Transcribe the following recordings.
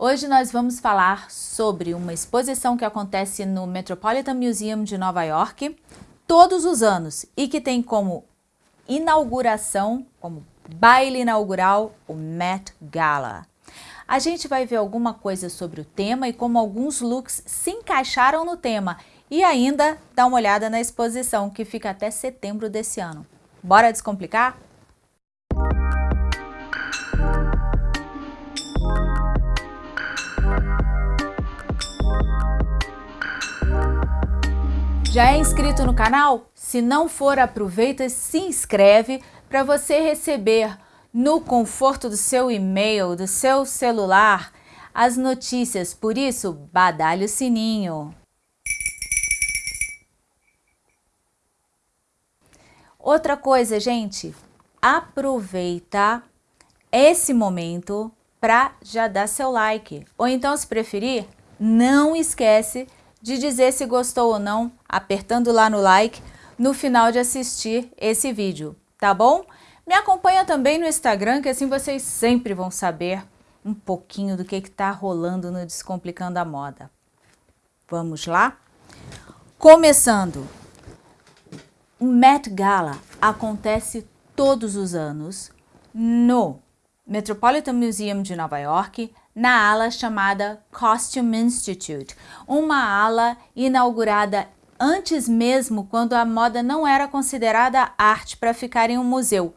Hoje nós vamos falar sobre uma exposição que acontece no Metropolitan Museum de Nova York todos os anos e que tem como inauguração, como baile inaugural, o Met Gala. A gente vai ver alguma coisa sobre o tema e como alguns looks se encaixaram no tema e ainda dar uma olhada na exposição que fica até setembro desse ano. Bora descomplicar? Já é inscrito no canal? Se não for, aproveita e se inscreve para você receber no conforto do seu e-mail, do seu celular, as notícias. Por isso, badalhe o sininho. Outra coisa, gente, aproveita esse momento para já dar seu like. Ou então, se preferir, não esquece de dizer se gostou ou não, apertando lá no like, no final de assistir esse vídeo, tá bom? Me acompanha também no Instagram, que assim vocês sempre vão saber um pouquinho do que está rolando no Descomplicando a Moda. Vamos lá? Começando, o Met Gala acontece todos os anos no Metropolitan Museum de Nova York, na ala chamada Costume Institute, uma ala inaugurada antes mesmo quando a moda não era considerada arte para ficar em um museu.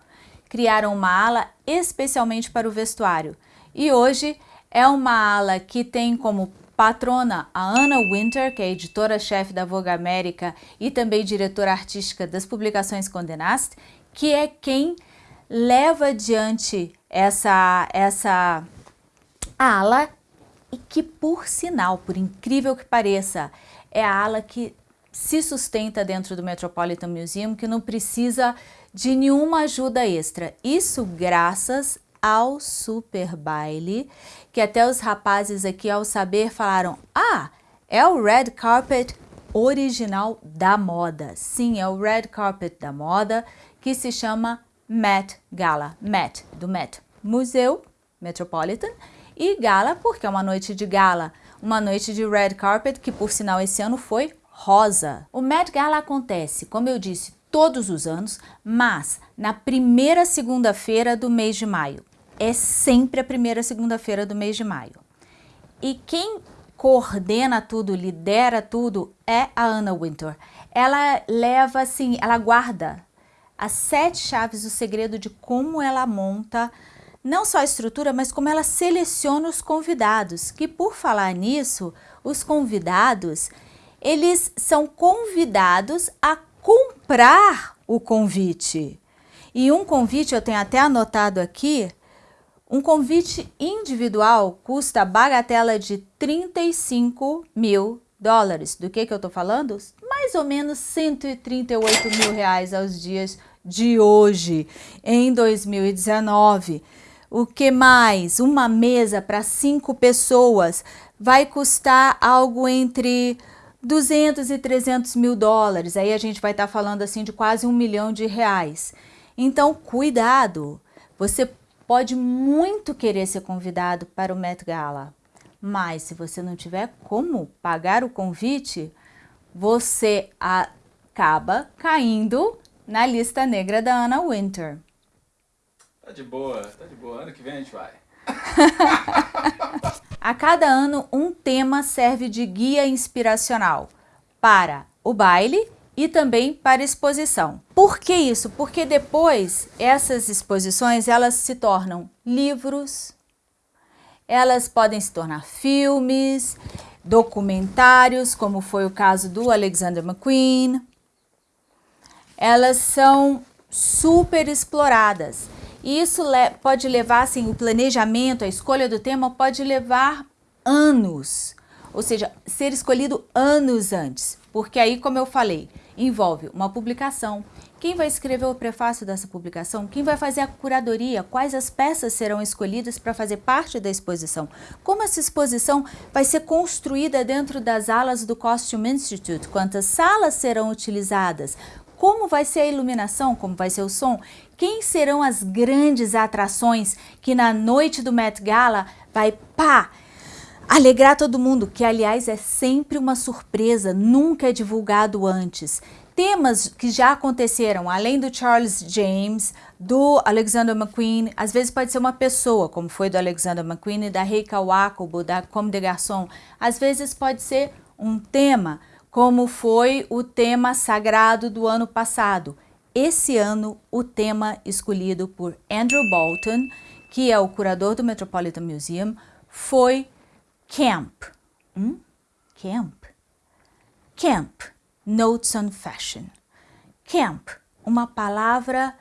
Criaram uma ala especialmente para o vestuário e hoje é uma ala que tem como patrona a Anna Winter, que é editora-chefe da Vogue América e também diretora artística das publicações Condé Nast, que é quem leva adiante essa, essa ala e que, por sinal, por incrível que pareça, é a ala que se sustenta dentro do Metropolitan Museum, que não precisa de nenhuma ajuda extra. Isso graças ao super baile, que até os rapazes aqui ao saber falaram, ah, é o red carpet original da moda. Sim, é o red carpet da moda, que se chama Met Gala, Met, do Met, Museu Metropolitan, e gala porque é uma noite de gala, uma noite de red carpet que por sinal esse ano foi rosa. O Met Gala acontece, como eu disse, todos os anos, mas na primeira segunda-feira do mês de maio. É sempre a primeira segunda-feira do mês de maio. E quem coordena tudo, lidera tudo, é a Anna Wintour. Ela leva assim, ela guarda as sete chaves do segredo de como ela monta não só a estrutura, mas como ela seleciona os convidados, que por falar nisso, os convidados, eles são convidados a comprar o convite. E um convite, eu tenho até anotado aqui, um convite individual custa bagatela de 35 mil dólares. Do que, que eu estou falando? Mais ou menos 138 mil reais aos dias de hoje, em 2019. O que mais? Uma mesa para cinco pessoas vai custar algo entre 200 e 300 mil dólares. Aí a gente vai estar tá falando assim de quase um milhão de reais. Então, cuidado! Você pode muito querer ser convidado para o Met Gala, mas se você não tiver como pagar o convite, você acaba caindo na lista negra da Anna Winter. Tá de boa, tá de boa. Ano que vem a gente vai. a cada ano, um tema serve de guia inspiracional para o baile e também para exposição. Por que isso? Porque depois essas exposições elas se tornam livros, elas podem se tornar filmes, documentários, como foi o caso do Alexander McQueen. Elas são super exploradas. E isso le pode levar, assim, o planejamento, a escolha do tema pode levar anos. Ou seja, ser escolhido anos antes. Porque aí, como eu falei, envolve uma publicação. Quem vai escrever o prefácio dessa publicação? Quem vai fazer a curadoria? Quais as peças serão escolhidas para fazer parte da exposição? Como essa exposição vai ser construída dentro das alas do Costume Institute? Quantas salas serão utilizadas? como vai ser a iluminação, como vai ser o som, quem serão as grandes atrações que na noite do Met Gala vai pá, Alegrar todo mundo, que aliás é sempre uma surpresa, nunca é divulgado antes. Temas que já aconteceram, além do Charles James, do Alexander McQueen, às vezes pode ser uma pessoa, como foi do Alexander McQueen e da Rei Kawakubo, da Comme des Garçons. Às vezes pode ser um tema, como foi o tema sagrado do ano passado. Esse ano, o tema escolhido por Andrew Bolton, que é o curador do Metropolitan Museum, foi Camp. Hum? Camp. Camp. Notes on Fashion. Camp, uma palavra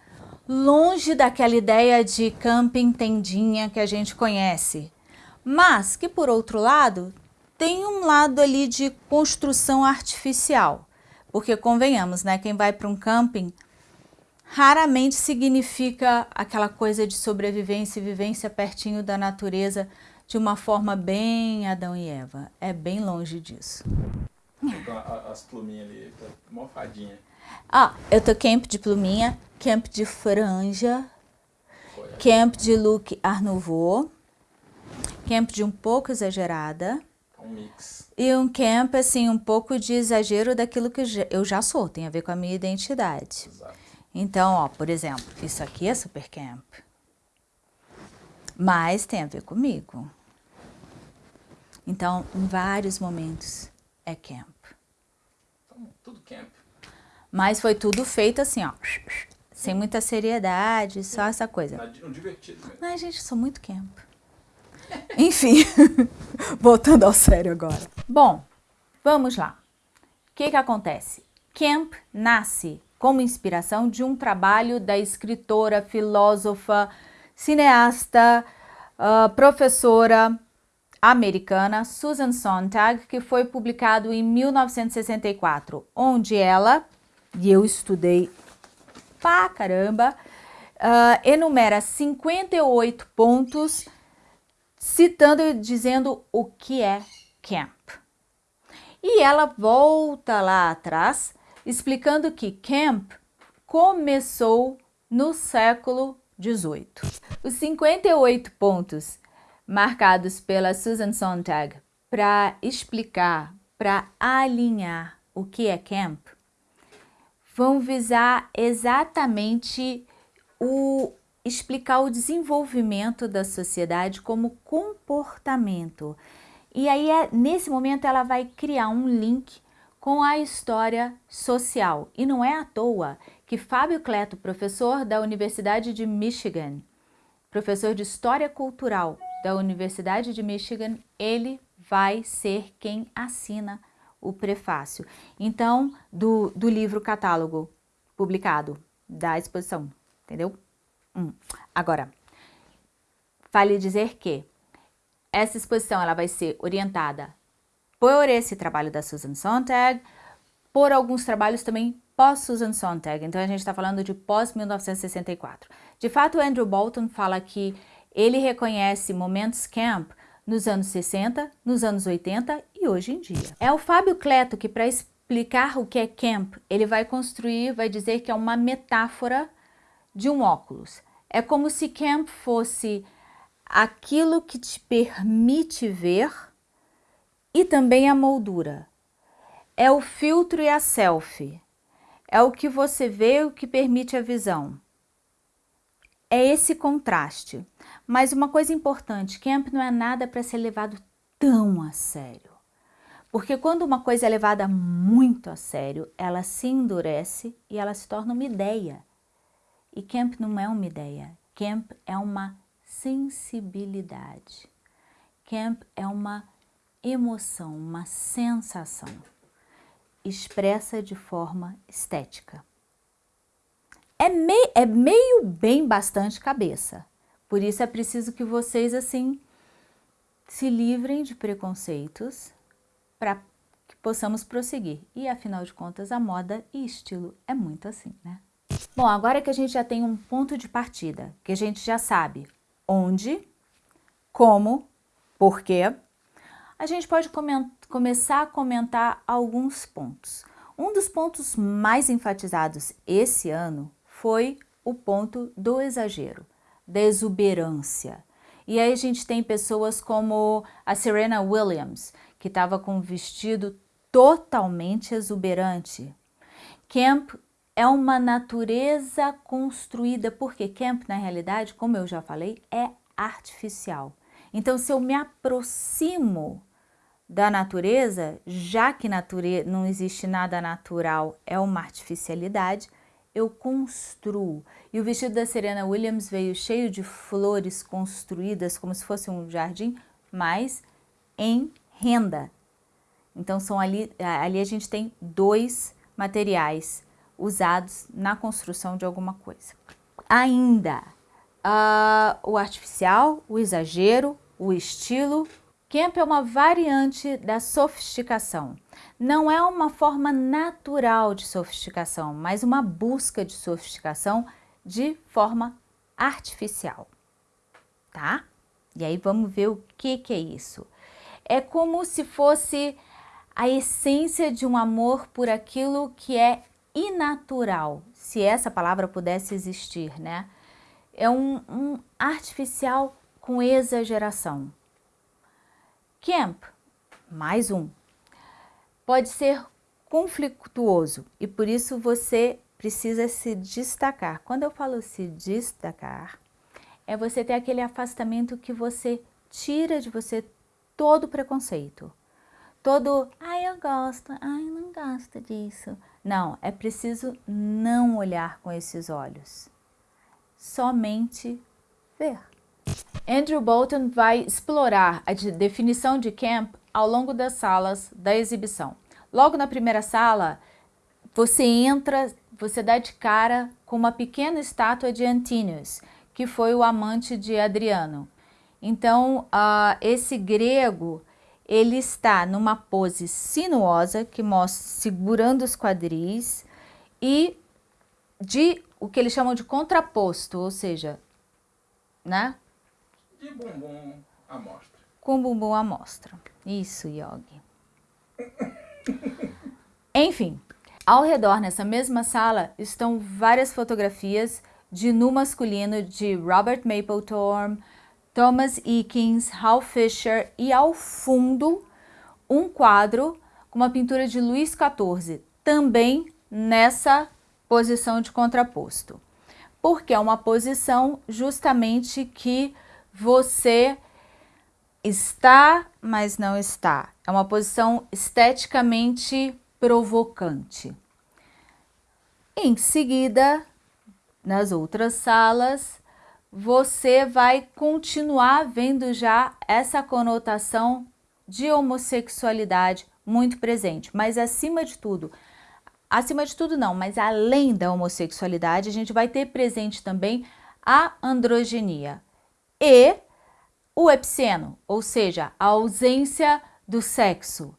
longe daquela ideia de camping tendinha que a gente conhece, mas que, por outro lado, tem um lado ali de construção artificial. Porque, convenhamos, né, quem vai para um camping raramente significa aquela coisa de sobrevivência e vivência pertinho da natureza de uma forma bem Adão e Eva. É bem longe disso. As pluminhas ali, tá mofadinha. Ah, eu tô camp de pluminha, camp de franja, Foi. camp de look Art Nouveau, camp de um pouco exagerada. Um mix. E um camp, assim, um pouco de exagero daquilo que eu já sou, tem a ver com a minha identidade. Exato. Então, ó, por exemplo, isso aqui é super camp. Mas tem a ver comigo. Então, em vários momentos, é camp. Então, tudo camp. Mas foi tudo feito assim, ó. Sem muita seriedade, só essa coisa. Um divertido mesmo. Ai, gente, sou muito camp. Enfim, voltando ao sério agora. Bom, vamos lá. O que que acontece? Camp nasce como inspiração de um trabalho da escritora, filósofa, cineasta, uh, professora americana Susan Sontag, que foi publicado em 1964, onde ela e eu estudei pra caramba, uh, enumera 58 pontos, citando e dizendo o que é camp. E ela volta lá atrás, explicando que camp começou no século 18. Os 58 pontos marcados pela Susan Sontag para explicar, para alinhar o que é camp, vão visar exatamente o explicar o desenvolvimento da sociedade como comportamento. E aí, é, nesse momento, ela vai criar um link com a história social. E não é à toa que Fábio Cleto, professor da Universidade de Michigan, professor de História Cultural da Universidade de Michigan, ele vai ser quem assina o prefácio. Então, do, do livro catálogo publicado da exposição, entendeu? Hum. Agora, vale dizer que essa exposição ela vai ser orientada por esse trabalho da Susan Sontag, por alguns trabalhos também pós-Susan Sontag, então a gente está falando de pós-1964. De fato, Andrew Bolton fala que ele reconhece momentos camp nos anos 60, nos anos 80 e hoje em dia. É o Fábio Cleto que, para explicar o que é camp, ele vai construir, vai dizer que é uma metáfora de um óculos. É como se camp fosse aquilo que te permite ver e também a moldura. É o filtro e a selfie. É o que você vê o que permite a visão. É esse contraste. Mas uma coisa importante, camp não é nada para ser levado tão a sério. Porque quando uma coisa é levada muito a sério, ela se endurece e ela se torna uma ideia. E camp não é uma ideia, camp é uma sensibilidade. Camp é uma emoção, uma sensação expressa de forma estética. É, mei, é meio bem bastante cabeça, por isso é preciso que vocês, assim, se livrem de preconceitos para que possamos prosseguir. E, afinal de contas, a moda e estilo é muito assim, né? Bom, agora que a gente já tem um ponto de partida, que a gente já sabe onde, como, porquê, a gente pode começar a comentar alguns pontos. Um dos pontos mais enfatizados esse ano foi o ponto do exagero da exuberância. E aí a gente tem pessoas como a Serena Williams, que estava com um vestido totalmente exuberante. Camp é uma natureza construída, porque camp, na realidade, como eu já falei, é artificial. Então, se eu me aproximo da natureza, já que nature... não existe nada natural, é uma artificialidade, eu construo. E o vestido da Serena Williams veio cheio de flores construídas como se fosse um jardim, mas em renda. Então são ali, ali a gente tem dois materiais usados na construção de alguma coisa. Ainda, uh, o artificial, o exagero, o estilo. Camp é uma variante da sofisticação. Não é uma forma natural de sofisticação, mas uma busca de sofisticação de forma artificial, tá? E aí vamos ver o que, que é isso. É como se fosse a essência de um amor por aquilo que é inatural, se essa palavra pudesse existir, né? É um, um artificial com exageração. Camp, mais um, pode ser conflituoso e por isso você precisa se destacar. Quando eu falo se destacar, é você ter aquele afastamento que você tira de você todo preconceito. Todo, ai eu gosto, ai eu não gosto disso. Não, é preciso não olhar com esses olhos. Somente ver. Andrew Bolton vai explorar a definição de camp ao longo das salas da exibição. Logo na primeira sala, você entra, você dá de cara com uma pequena estátua de Antínios, que foi o amante de Adriano. Então, uh, esse grego ele está numa pose sinuosa, que mostra segurando os quadris, e de o que eles chamam de contraposto, ou seja, né? De bumbum à mostra. Com bumbum à mostra. Isso, Yogi. Enfim, ao redor, nessa mesma sala, estão várias fotografias de nu masculino de Robert Mapplethorpe, Thomas Eakins, Hal Fisher e ao fundo um quadro com uma pintura de Luís XIV, também nessa posição de contraposto. Porque é uma posição justamente que você está, mas não está. É uma posição esteticamente provocante. Em seguida, nas outras salas, você vai continuar vendo já essa conotação de homossexualidade muito presente. Mas acima de tudo, acima de tudo não, mas além da homossexualidade, a gente vai ter presente também a androgenia e o epiceno, ou seja, a ausência do sexo,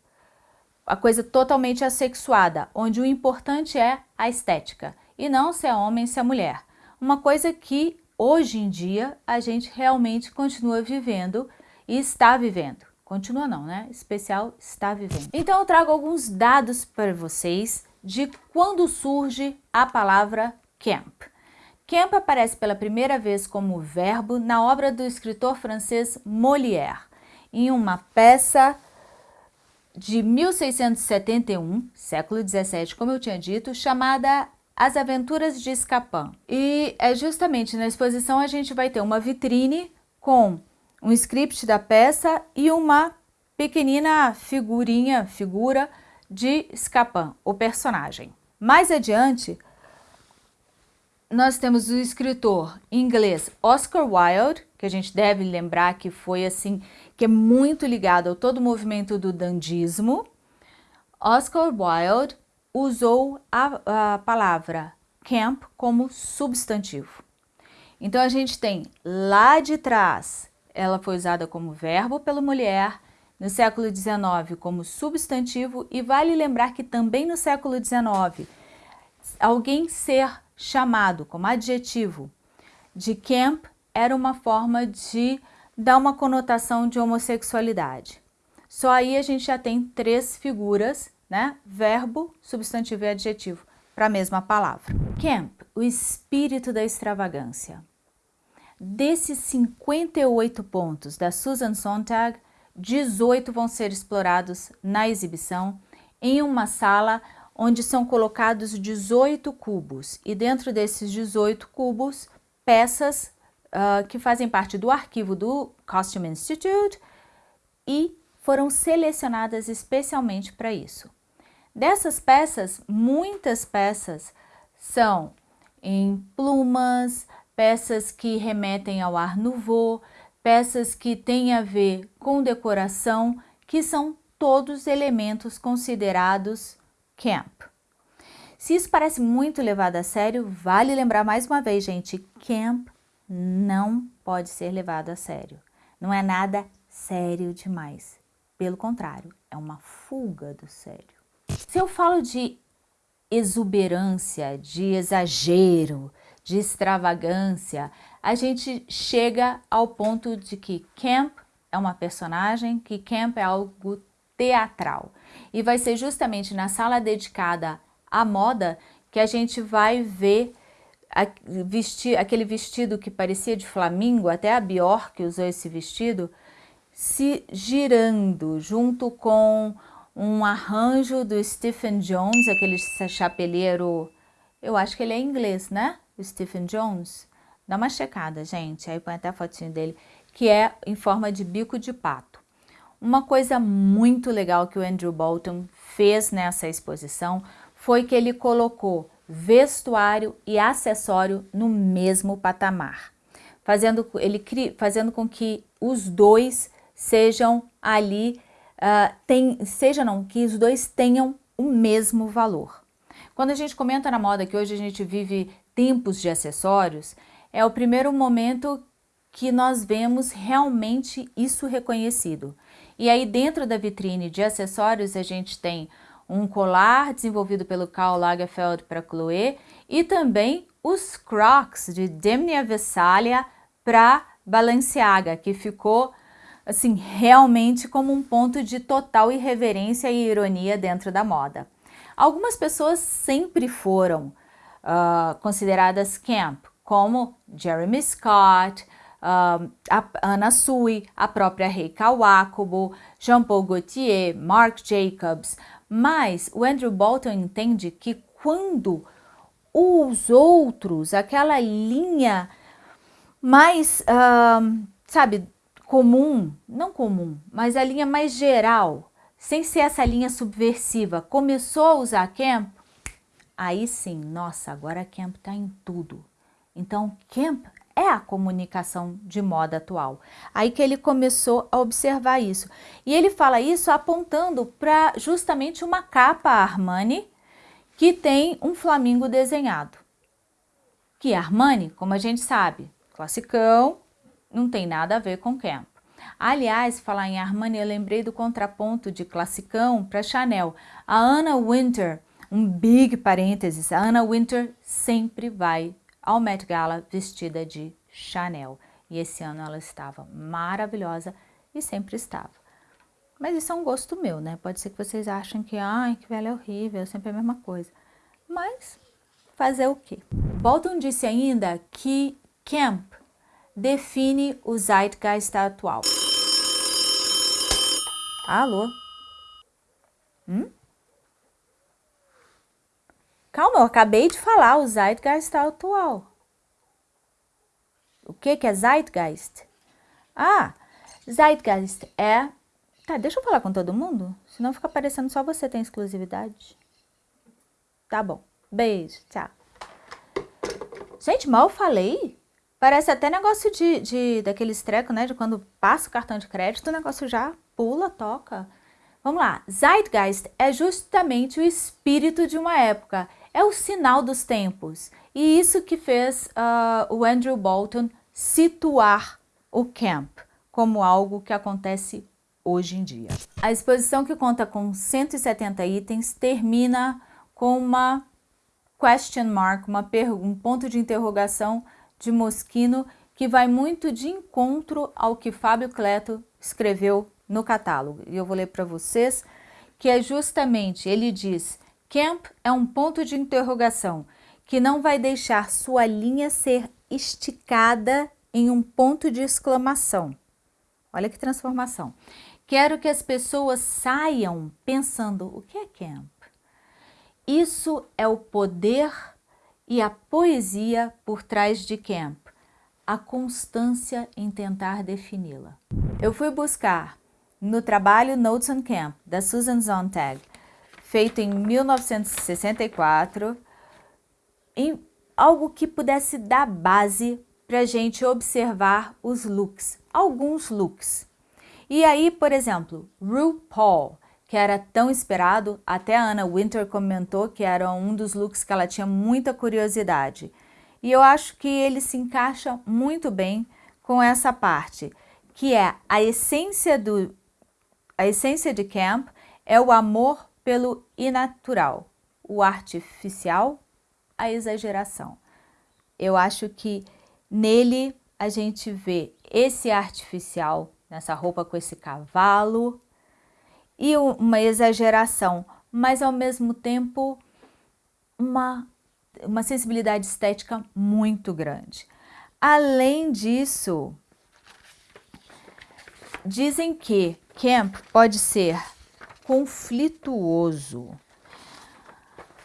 a coisa totalmente assexuada, onde o importante é a estética e não se é homem, se é mulher. Uma coisa que hoje em dia a gente realmente continua vivendo e está vivendo. Continua não, né? Especial está vivendo. Então eu trago alguns dados para vocês de quando surge a palavra camp. Camp aparece pela primeira vez como verbo na obra do escritor francês Molière, em uma peça de 1671, século 17, como eu tinha dito, chamada as Aventuras de Escapin. E é justamente na exposição a gente vai ter uma vitrine com um script da peça e uma pequenina figurinha, figura de Escapin, o personagem. Mais adiante, nós temos o escritor inglês Oscar Wilde, que a gente deve lembrar que foi assim, que é muito ligado ao todo o movimento do dandismo. Oscar Wilde usou a, a palavra camp como substantivo. Então a gente tem lá de trás, ela foi usada como verbo pela mulher, no século XIX como substantivo e vale lembrar que também no século XIX alguém ser chamado como adjetivo de camp era uma forma de dar uma conotação de homossexualidade. Só aí a gente já tem três figuras né? Verbo, substantivo e adjetivo para a mesma palavra. Camp, o espírito da extravagância. Desses 58 pontos da Susan Sontag, 18 vão ser explorados na exibição em uma sala onde são colocados 18 cubos e dentro desses 18 cubos, peças uh, que fazem parte do arquivo do Costume Institute e foram selecionadas especialmente para isso. Dessas peças, muitas peças são em plumas, peças que remetem ao ar nouveau, peças que têm a ver com decoração, que são todos elementos considerados camp. Se isso parece muito levado a sério, vale lembrar mais uma vez, gente, camp não pode ser levado a sério. Não é nada sério demais. Pelo contrário, é uma fuga do sério. Se eu falo de exuberância, de exagero, de extravagância, a gente chega ao ponto de que Camp é uma personagem, que Camp é algo teatral. E vai ser justamente na sala dedicada à moda que a gente vai ver vestir, aquele vestido que parecia de flamingo, até a Bjork usou esse vestido, se girando junto com um arranjo do Stephen Jones, aquele chapeleiro, eu acho que ele é inglês, né? O Stephen Jones. Dá uma checada, gente, aí põe até a fotinho dele, que é em forma de bico de pato. Uma coisa muito legal que o Andrew Bolton fez nessa exposição foi que ele colocou vestuário e acessório no mesmo patamar, fazendo, ele, fazendo com que os dois sejam ali uh, tem, seja não, que os dois tenham o mesmo valor. Quando a gente comenta na moda que hoje a gente vive tempos de acessórios, é o primeiro momento que nós vemos realmente isso reconhecido. E aí dentro da vitrine de acessórios a gente tem um colar desenvolvido pelo Karl Lagerfeld para Chloé e também os Crocs de Demnia Vessalia para Balenciaga, que ficou assim, realmente como um ponto de total irreverência e ironia dentro da moda. Algumas pessoas sempre foram uh, consideradas camp, como Jeremy Scott, uh, a Anna Sui, a própria Rei Kawakubo, Jean-Paul Gaultier, Marc Jacobs, mas o Andrew Bolton entende que quando os outros, aquela linha mais, uh, sabe, comum, não comum, mas a linha mais geral, sem ser essa linha subversiva, começou a usar Camp, aí sim, nossa, agora Camp está em tudo. Então, Camp é a comunicação de moda atual. Aí que ele começou a observar isso. E ele fala isso apontando para justamente uma capa Armani que tem um flamingo desenhado. Que Armani, como a gente sabe, classicão, não tem nada a ver com Camp. Aliás, falar em Armani, eu lembrei do contraponto de classicão para Chanel. A Anna Winter, um big parênteses, a Anna Winter sempre vai ao Met Gala vestida de Chanel. E esse ano ela estava maravilhosa e sempre estava. Mas isso é um gosto meu, né? Pode ser que vocês achem que, ai, que velha é horrível, sempre a mesma coisa. Mas fazer o quê? Bolton disse ainda que Camp define o Zeitgeist atual. Alô? Hum? Calma, eu acabei de falar o Zeitgeist atual. O que, que é Zeitgeist? Ah, Zeitgeist é... Tá, deixa eu falar com todo mundo, senão fica parecendo só você tem exclusividade. Tá bom. Beijo, tchau. Gente, mal falei? Parece até negócio de, de daqueles trecos, né? De quando passa o cartão de crédito, o negócio já pula, toca. Vamos lá. Zeitgeist é justamente o espírito de uma época. É o sinal dos tempos. E isso que fez uh, o Andrew Bolton situar o camp como algo que acontece hoje em dia. A exposição que conta com 170 itens termina com uma question mark, uma um ponto de interrogação de Moschino que vai muito de encontro ao que Fábio Cleto escreveu no catálogo. E eu vou ler para vocês que é justamente, ele diz, Camp é um ponto de interrogação que não vai deixar sua linha ser esticada em um ponto de exclamação. Olha que transformação. Quero que as pessoas saiam pensando, o que é camp? Isso é o poder e a poesia por trás de camp, a constância em tentar defini-la. Eu fui buscar no trabalho Notes on Camp, da Susan Sontag, feito em 1964, em algo que pudesse dar base para a gente observar os looks, alguns looks. E aí, por exemplo, RuPaul, que era tão esperado, até a Anna Winter comentou que era um dos looks que ela tinha muita curiosidade. E eu acho que ele se encaixa muito bem com essa parte, que é a essência do a essência de camp é o amor pelo inatural, o artificial, a exageração. Eu acho que nele a gente vê esse artificial, nessa roupa com esse cavalo, e uma exageração, mas ao mesmo tempo uma, uma sensibilidade estética muito grande. Além disso, dizem que camp pode ser conflituoso,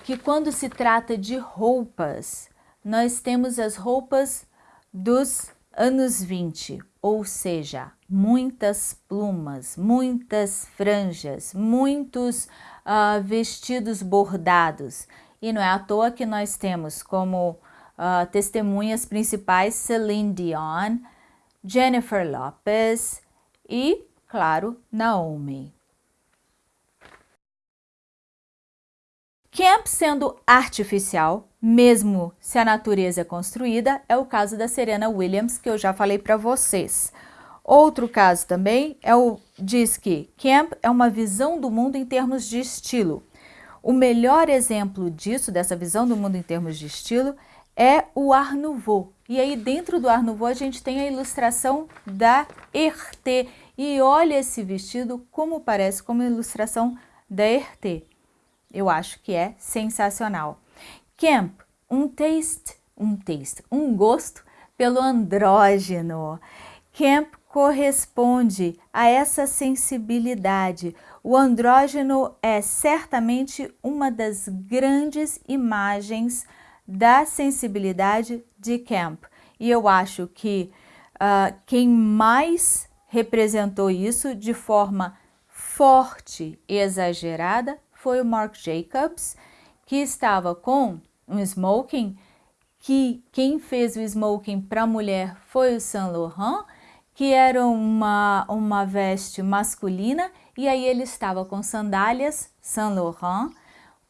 que quando se trata de roupas, nós temos as roupas dos anos 20, ou seja, muitas plumas, muitas franjas, muitos uh, vestidos bordados. E não é à toa que nós temos como uh, testemunhas principais Celine Dion, Jennifer Lopez e, claro, Naomi. Camp sendo artificial, mesmo se a natureza é construída, é o caso da Serena Williams, que eu já falei para vocês. Outro caso também é o diz que Camp é uma visão do mundo em termos de estilo. O melhor exemplo disso, dessa visão do mundo em termos de estilo, é o Art Nouveau. E aí dentro do Art Nouveau a gente tem a ilustração da Herté. E olha esse vestido como parece com uma ilustração da Herté eu acho que é sensacional. Camp, um taste, um taste, um gosto pelo andrógeno. Camp corresponde a essa sensibilidade. O andrógeno é certamente uma das grandes imagens da sensibilidade de Camp. E eu acho que uh, quem mais representou isso de forma forte e exagerada foi o Marc Jacobs, que estava com um smoking, que quem fez o smoking para a mulher foi o Saint Laurent, que era uma, uma veste masculina, e aí ele estava com sandálias Saint Laurent,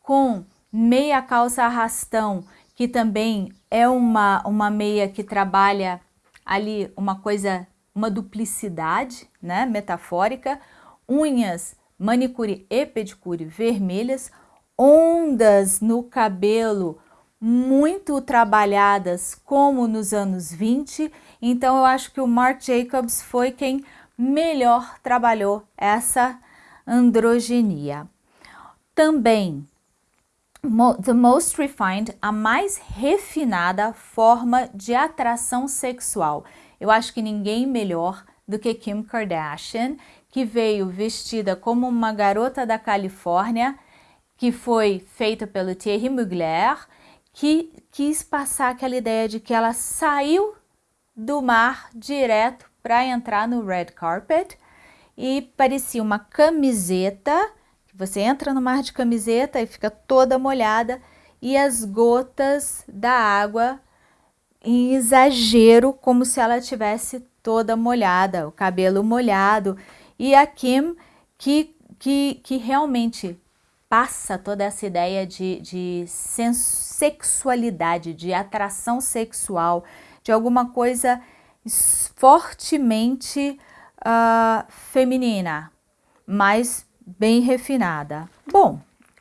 com meia calça arrastão, que também é uma, uma meia que trabalha ali uma coisa, uma duplicidade, né, metafórica, unhas manicure e pedicure vermelhas, ondas no cabelo muito trabalhadas como nos anos 20, então eu acho que o Marc Jacobs foi quem melhor trabalhou essa androgenia. Também, the most refined, a mais refinada forma de atração sexual. Eu acho que ninguém melhor do que Kim Kardashian, que veio vestida como uma garota da Califórnia, que foi feita pelo Thierry Mugler, que quis passar aquela ideia de que ela saiu do mar direto para entrar no red carpet e parecia uma camiseta, você entra no mar de camiseta e fica toda molhada e as gotas da água em exagero, como se ela tivesse toda molhada, o cabelo molhado e a Kim, que, que, que realmente passa toda essa ideia de, de sexualidade, de atração sexual, de alguma coisa fortemente uh, feminina, mas bem refinada. Bom,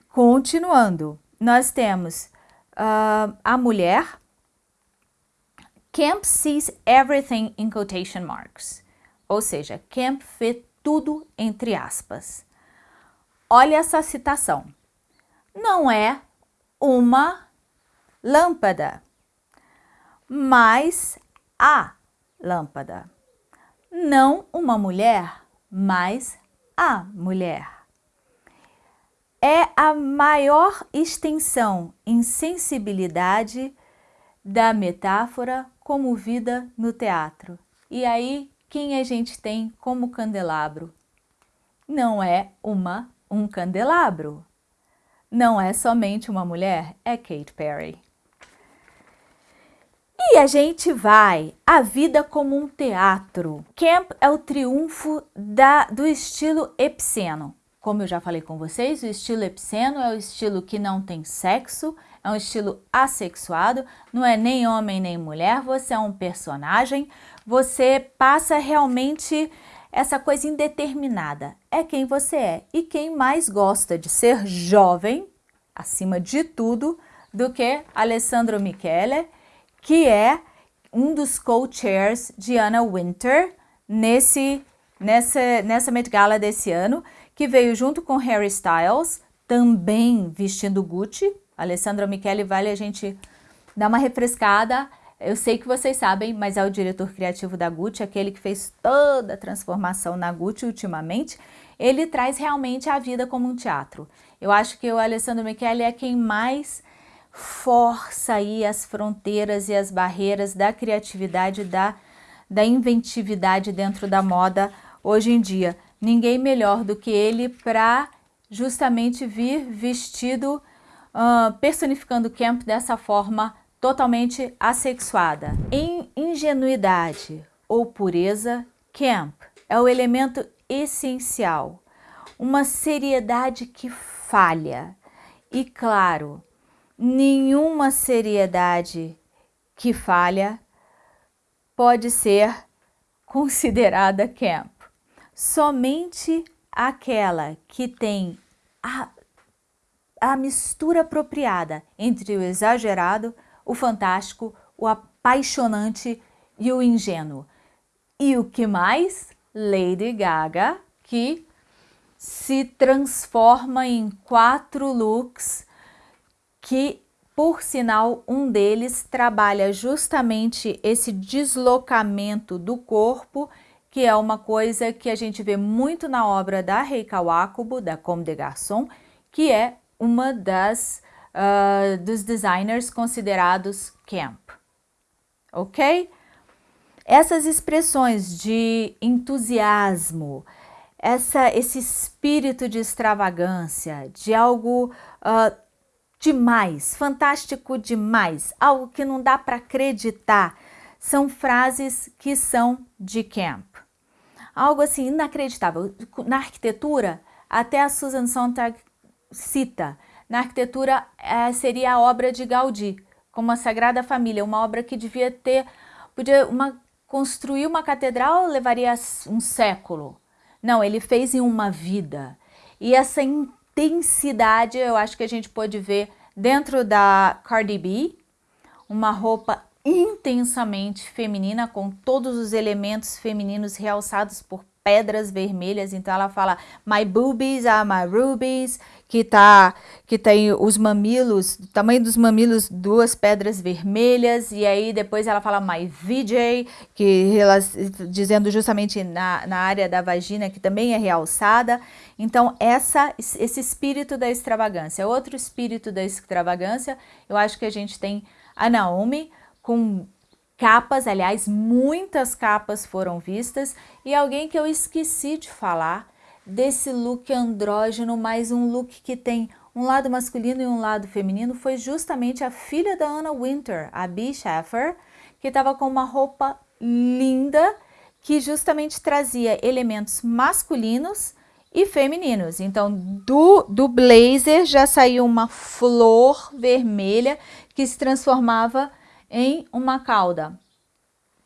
continuando, nós temos uh, a mulher. Camp sees everything in quotation marks. Ou seja, Camp vê tudo entre aspas. Olha essa citação. Não é uma lâmpada, mas há lâmpada. Não uma mulher, mas a mulher. É a maior extensão em sensibilidade da metáfora comovida no teatro. E aí, quem a gente tem como candelabro? Não é uma um candelabro. Não é somente uma mulher, é Kate Perry. E a gente vai, a vida como um teatro. Camp é o triunfo da, do estilo epiceno. Como eu já falei com vocês, o estilo epiceno é o estilo que não tem sexo, é um estilo assexuado, não é nem homem nem mulher, você é um personagem, você passa realmente essa coisa indeterminada. É quem você é e quem mais gosta de ser jovem, acima de tudo, do que Alessandro Michele, que é um dos co-chairs de Anna Winter nesse, nessa, nessa Met Gala desse ano, que veio junto com Harry Styles, também vestindo Gucci. Alessandro Michele vale a gente dar uma refrescada. Eu sei que vocês sabem, mas é o diretor criativo da Gucci, aquele que fez toda a transformação na Gucci ultimamente. Ele traz realmente a vida como um teatro. Eu acho que o Alessandro Michele é quem mais força aí as fronteiras e as barreiras da criatividade, da, da inventividade dentro da moda hoje em dia ninguém melhor do que ele para justamente vir vestido, uh, personificando Camp dessa forma totalmente assexuada. Em ingenuidade ou pureza, Camp é o elemento essencial, uma seriedade que falha. E claro, nenhuma seriedade que falha pode ser considerada camp somente aquela que tem a, a mistura apropriada entre o exagerado, o fantástico, o apaixonante e o ingênuo. E o que mais? Lady Gaga, que se transforma em quatro looks que, por sinal, um deles trabalha justamente esse deslocamento do corpo que é uma coisa que a gente vê muito na obra da Rei Kawakubo, da Comme des Garçons, que é uma das uh, dos designers considerados camp, ok? Essas expressões de entusiasmo, essa, esse espírito de extravagância, de algo uh, demais, fantástico demais, algo que não dá para acreditar, são frases que são de camp algo assim inacreditável. Na arquitetura, até a Susan Sontag cita, na arquitetura é, seria a obra de Gaudí, como a Sagrada Família, uma obra que devia ter, podia uma, construir uma catedral levaria um século. Não, ele fez em uma vida. E essa intensidade eu acho que a gente pode ver dentro da Cardi B, uma roupa intensamente feminina, com todos os elementos femininos realçados por pedras vermelhas, então ela fala my boobies are my rubies, que tá que tem os mamilos, o tamanho dos mamilos, duas pedras vermelhas, e aí depois ela fala my VJ, que dizendo justamente na, na área da vagina, que também é realçada. Então essa esse espírito da extravagância, outro espírito da extravagância, eu acho que a gente tem a Naomi, com capas, aliás, muitas capas foram vistas, e alguém que eu esqueci de falar desse look andrógeno, mas um look que tem um lado masculino e um lado feminino, foi justamente a filha da Anna Winter, a Bee Shaffer, que estava com uma roupa linda, que justamente trazia elementos masculinos e femininos. Então, do, do blazer já saiu uma flor vermelha que se transformava em uma cauda.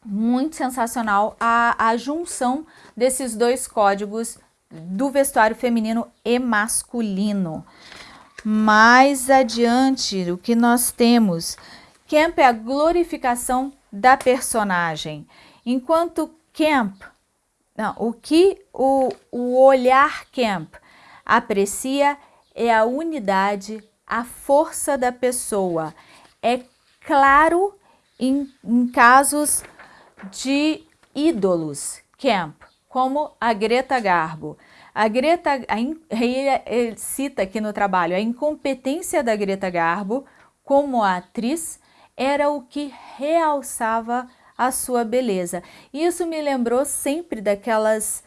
Muito sensacional a, a junção desses dois códigos do vestuário feminino e masculino. Mais adiante, o que nós temos? Camp é a glorificação da personagem. Enquanto Camp, não, o que o, o olhar Camp aprecia é a unidade, a força da pessoa. É claro em, em casos de ídolos camp, como a Greta Garbo. A Greta, a, ele cita aqui no trabalho, a incompetência da Greta Garbo como atriz era o que realçava a sua beleza. Isso me lembrou sempre daquelas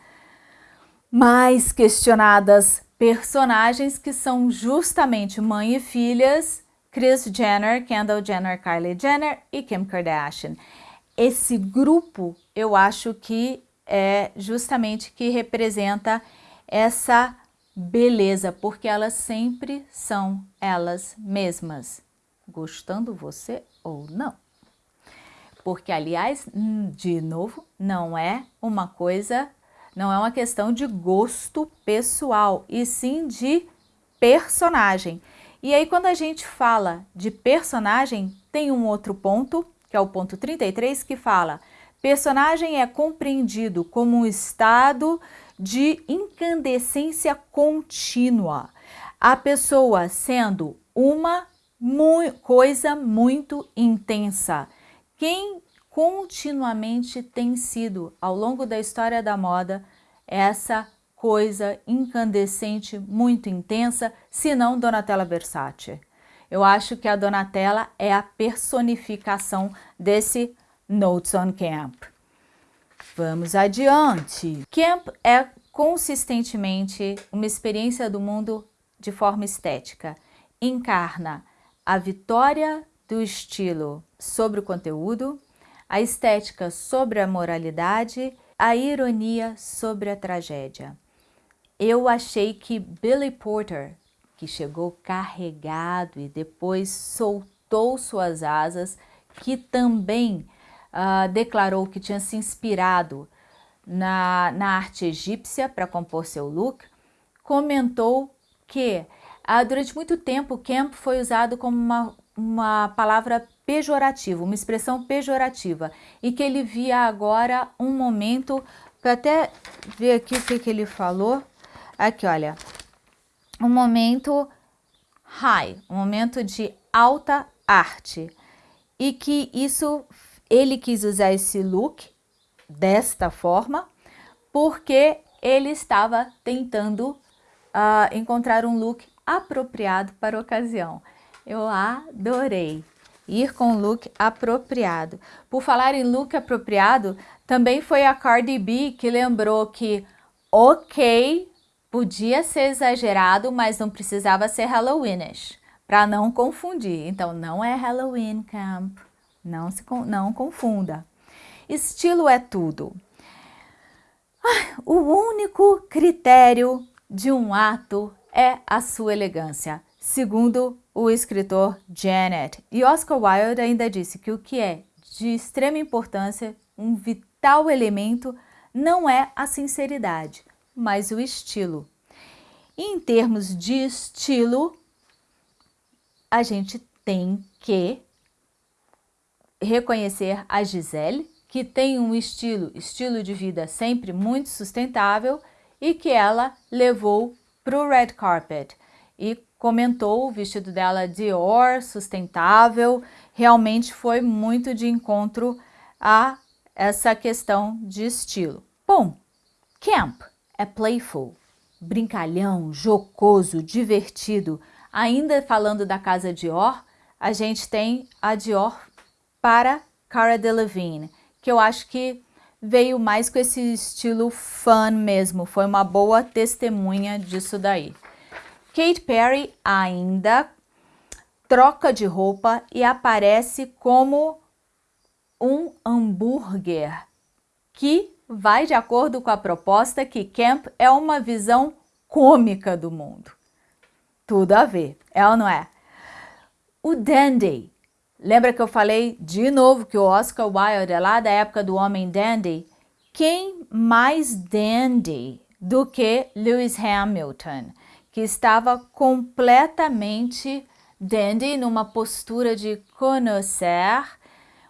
mais questionadas personagens que são justamente mãe e filhas, Kris Jenner, Kendall Jenner, Kylie Jenner e Kim Kardashian. Esse grupo eu acho que é justamente que representa essa beleza, porque elas sempre são elas mesmas, gostando você ou não. Porque, aliás, hum, de novo, não é uma coisa, não é uma questão de gosto pessoal, e sim de personagem. E aí, quando a gente fala de personagem, tem um outro ponto, que é o ponto 33, que fala personagem é compreendido como um estado de incandescência contínua. A pessoa sendo uma mu coisa muito intensa. Quem continuamente tem sido, ao longo da história da moda, essa coisa incandescente, muito intensa, se não Donatella Versace. Eu acho que a Donatella é a personificação desse Notes on Camp. Vamos adiante. Camp é consistentemente uma experiência do mundo de forma estética. Encarna a vitória do estilo sobre o conteúdo, a estética sobre a moralidade, a ironia sobre a tragédia. Eu achei que Billy Porter, que chegou carregado e depois soltou suas asas, que também uh, declarou que tinha se inspirado na, na arte egípcia para compor seu look, comentou que uh, durante muito tempo camp foi usado como uma, uma palavra pejorativa, uma expressão pejorativa, e que ele via agora um momento, para até ver aqui o que, que ele falou, aqui olha, um momento high, um momento de alta arte, e que isso ele quis usar esse look desta forma porque ele estava tentando uh, encontrar um look apropriado para a ocasião. Eu adorei ir com look apropriado. Por falar em look apropriado, também foi a Cardi B que lembrou que, ok, podia ser exagerado, mas não precisava ser Halloweenish, para não confundir. Então, não é Halloween Camp. Não, se, não confunda. Estilo é tudo. O único critério de um ato é a sua elegância, segundo o escritor Janet. E Oscar Wilde ainda disse que o que é de extrema importância, um vital elemento, não é a sinceridade, mas o estilo. Em termos de estilo, a gente tem que reconhecer a Gisele, que tem um estilo, estilo de vida sempre muito sustentável e que ela levou para o red carpet e comentou o vestido dela Dior, sustentável, realmente foi muito de encontro a essa questão de estilo. Bom, camp é playful, brincalhão, jocoso, divertido. Ainda falando da casa Dior, a gente tem a Dior para Cara Delevingne, que eu acho que veio mais com esse estilo fun mesmo, foi uma boa testemunha disso daí. Kate Perry ainda troca de roupa e aparece como um hambúrguer, que vai de acordo com a proposta que Camp é uma visão cômica do mundo. Tudo a ver, é ou não é? O Dandy Lembra que eu falei de novo que o Oscar Wilde é lá da época do Homem Dandy? Quem mais dandy do que Lewis Hamilton, que estava completamente dandy numa postura de conhecer,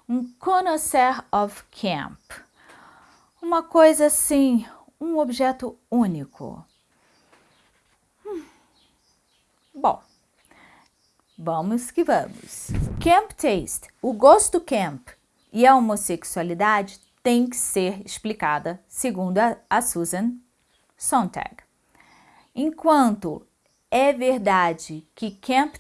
um conhecer of camp. Uma coisa assim, um objeto único. Hum. Bom, Vamos que vamos. Camp taste, o gosto camp e a homossexualidade tem que ser explicada, segundo a, a Susan Sontag. Enquanto é verdade que Camp,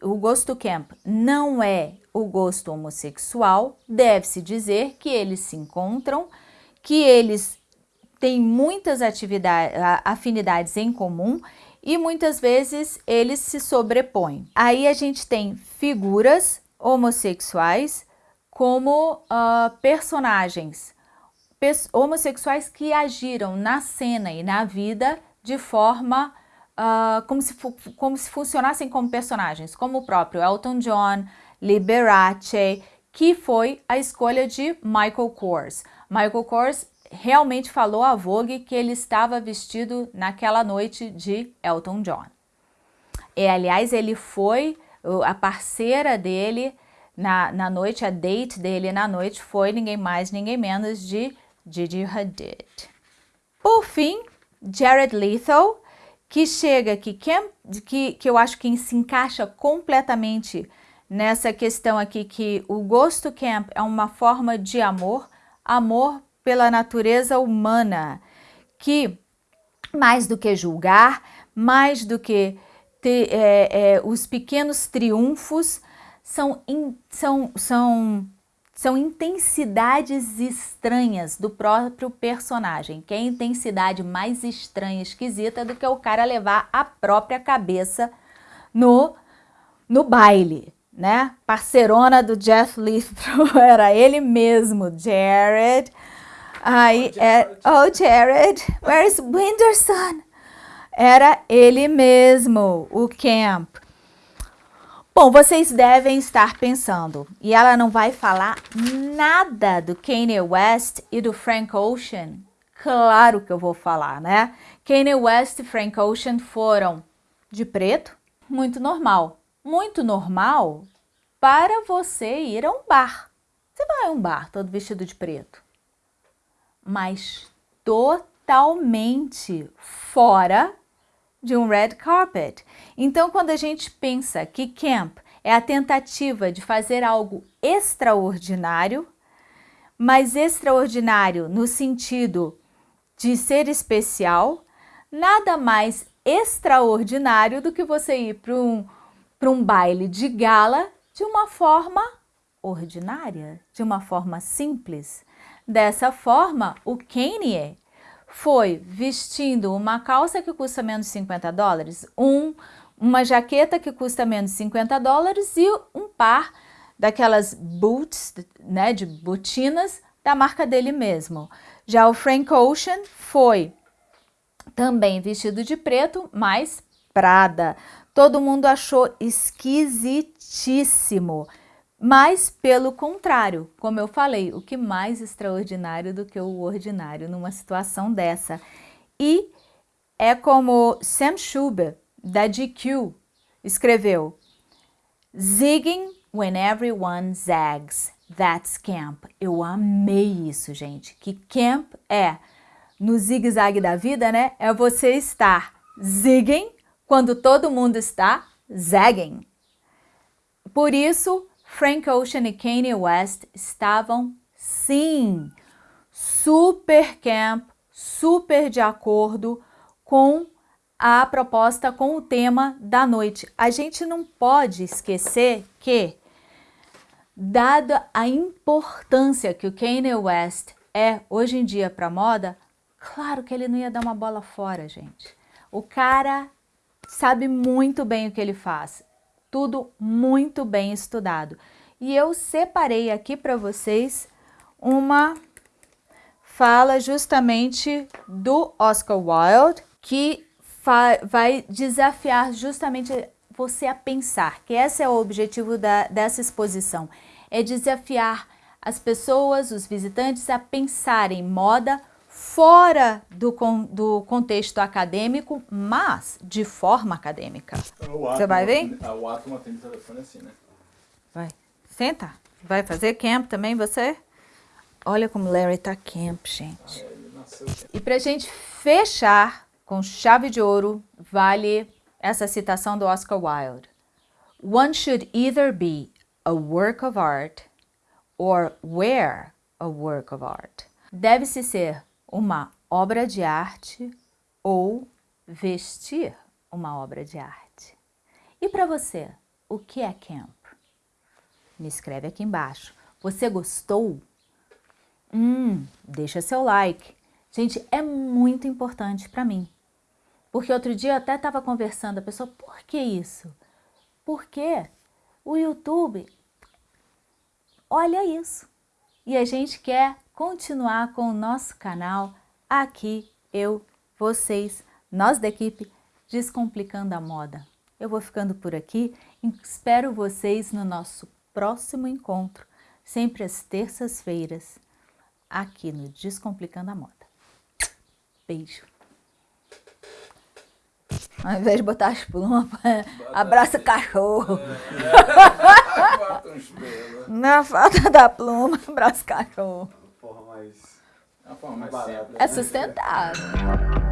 o gosto Camp não é o gosto homossexual, deve-se dizer que eles se encontram, que eles têm muitas atividades, afinidades em comum e muitas vezes eles se sobrepõem. Aí a gente tem figuras homossexuais como uh, personagens homossexuais que agiram na cena e na vida de forma uh, como, se como se funcionassem como personagens, como o próprio Elton John, Liberace, que foi a escolha de Michael Kors. Michael Kors realmente falou à Vogue que ele estava vestido naquela noite de Elton John. E, aliás, ele foi, a parceira dele na, na noite, a date dele na noite foi ninguém mais, ninguém menos de Gigi Hadid. Por fim, Jared Leto, que chega aqui, que, que, que eu acho que se encaixa completamente nessa questão aqui que o gosto camp é uma forma de amor, amor pela natureza humana, que mais do que julgar, mais do que é, é, os pequenos triunfos, são, in, são, são, são intensidades estranhas do próprio personagem, que é a intensidade mais estranha, esquisita do que o cara levar a própria cabeça no, no baile né? Parcerona do Jeff Lithrow, era ele mesmo, Jared. Aí, oh, é, oh Jared, where's Winderson? Era ele mesmo, o Camp. Bom, vocês devem estar pensando, e ela não vai falar nada do Kanye West e do Frank Ocean? Claro que eu vou falar, né? Kanye West e Frank Ocean foram de preto, muito normal muito normal para você ir a um bar. Você vai a um bar todo vestido de preto, mas totalmente fora de um red carpet. Então, quando a gente pensa que camp é a tentativa de fazer algo extraordinário, mas extraordinário no sentido de ser especial, nada mais extraordinário do que você ir para um para um baile de gala de uma forma ordinária, de uma forma simples. Dessa forma, o Kanye foi vestindo uma calça que custa menos de 50 dólares, um, uma jaqueta que custa menos de 50 dólares e um par daquelas boots, né, de botinas da marca dele mesmo. Já o Frank Ocean foi também vestido de preto, mas Prada, Todo mundo achou esquisitíssimo. Mas, pelo contrário, como eu falei, o que mais extraordinário do que o ordinário numa situação dessa? E é como Sam Schubert, da GQ, escreveu, Zigging when everyone zags, that's camp. Eu amei isso, gente, que camp é, no zigue-zague da vida, né, é você estar zigging quando todo mundo está zagging. Por isso, Frank Ocean e Kanye West estavam, sim, super camp, super de acordo com a proposta, com o tema da noite. A gente não pode esquecer que, dada a importância que o Kanye West é hoje em dia para moda, claro que ele não ia dar uma bola fora, gente. O cara sabe muito bem o que ele faz, tudo muito bem estudado. E eu separei aqui para vocês uma fala justamente do Oscar Wilde, que vai desafiar justamente você a pensar, que esse é o objetivo da, dessa exposição, é desafiar as pessoas, os visitantes a pensarem moda fora do, do contexto acadêmico, mas de forma acadêmica. Você vai ver? O átomo atende o telefone assim, né? Vai. Senta. Vai fazer camp também, você? Olha como Larry tá camp, gente. E pra gente fechar com chave de ouro, vale essa citação do Oscar Wilde. One should either be a work of art or wear a work of art. Deve-se ser uma obra de arte ou vestir uma obra de arte. E para você, o que é camp? Me escreve aqui embaixo. Você gostou? Hum, deixa seu like. Gente, é muito importante para mim. Porque outro dia eu até estava conversando, a pessoa, por que isso? Porque o YouTube olha isso. E a gente quer continuar com o nosso canal aqui, eu, vocês, nós da equipe Descomplicando a Moda. Eu vou ficando por aqui, espero vocês no nosso próximo encontro, sempre às terças-feiras, aqui no Descomplicando a Moda. Beijo! Ao invés de botar as plumas, abraça cachorro. Na falta da pluma, abraça cachorro. Porra, mas... É, forma mais simples. é sustentável.